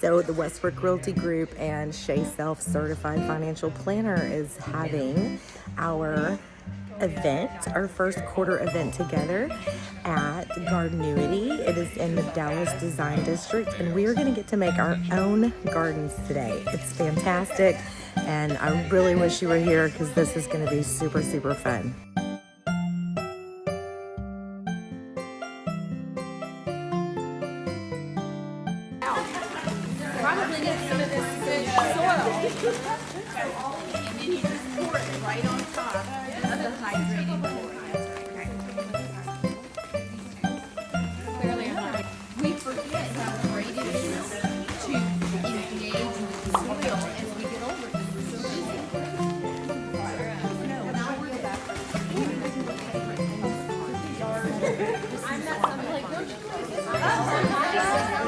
So the Westbrook Realty Group and Shea Self Certified Financial Planner is having our event, our first quarter event together at Gardenuity. It is in the Dallas Design District and we are gonna get to make our own gardens today. It's fantastic and I really wish you were here because this is gonna be super, super fun. Probably get some of this good soil. And then you just pour it right on top of the not. We forget how great it is to engage with soil as we get older. because. I'm not something like, don't you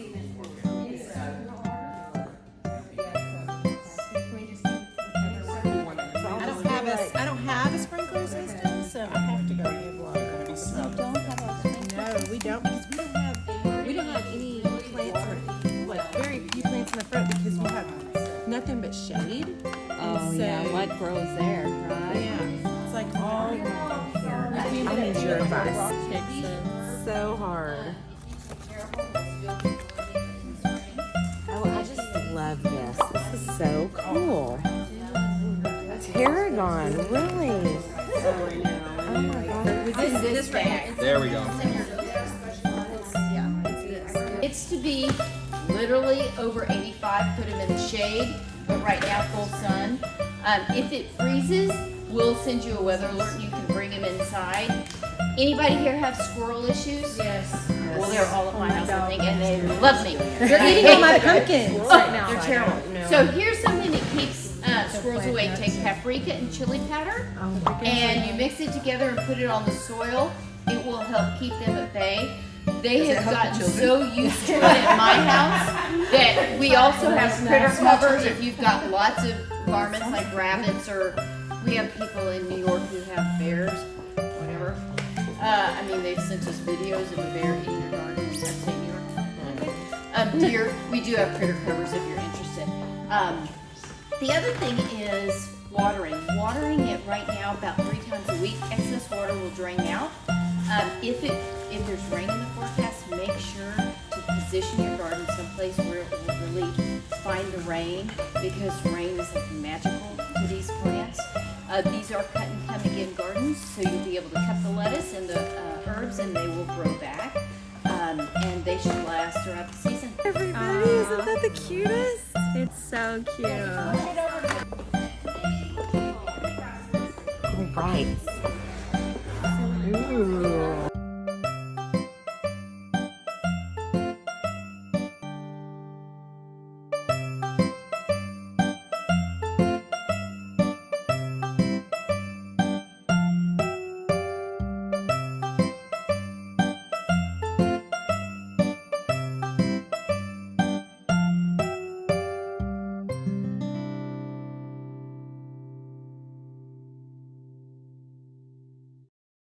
have shade. Oh, And yeah, so- what grows there, right? Yeah, it's like all. I need your advice. Texas. So hard. Oh, I just love this. This is so cool. Tarragon, really? Oh my god. This, this bag. There we go. It's to be literally over 85, put them in the shade, but right now full sun. Um, if it freezes, we'll send you a weather alert. and You can bring them inside. Anybody here have squirrel issues? Yes. Well, they're all at my house, I think, and they love me. They're eating all my pumpkins right now. They're terrible. So here's something that keeps uh, squirrels away. Take paprika and chili powder, and you mix it together and put it on the soil. It will help keep them at bay. They have gotten so used to it at my house that we also have critter covers. If you've got lots of varmints like rabbits, or we have people in New York who have bears, whatever. Uh, I mean, they've sent us videos of a bear eating your garden in upstate New York. Um, deer, we do have critter covers if you're interested. Um, the other thing is watering. Watering it right now about three times a week. Excess water will drain out. Um, if it if there's rain in the forecast, make sure position your garden someplace where it will really find the rain because rain is like magical to these plants. Uh, these are cut and come again gardens, so you'll be able to cut the lettuce and the uh, herbs and they will grow back. Um, and they should last throughout the season. Everybody, isn't that the cutest? It's so cute. All right,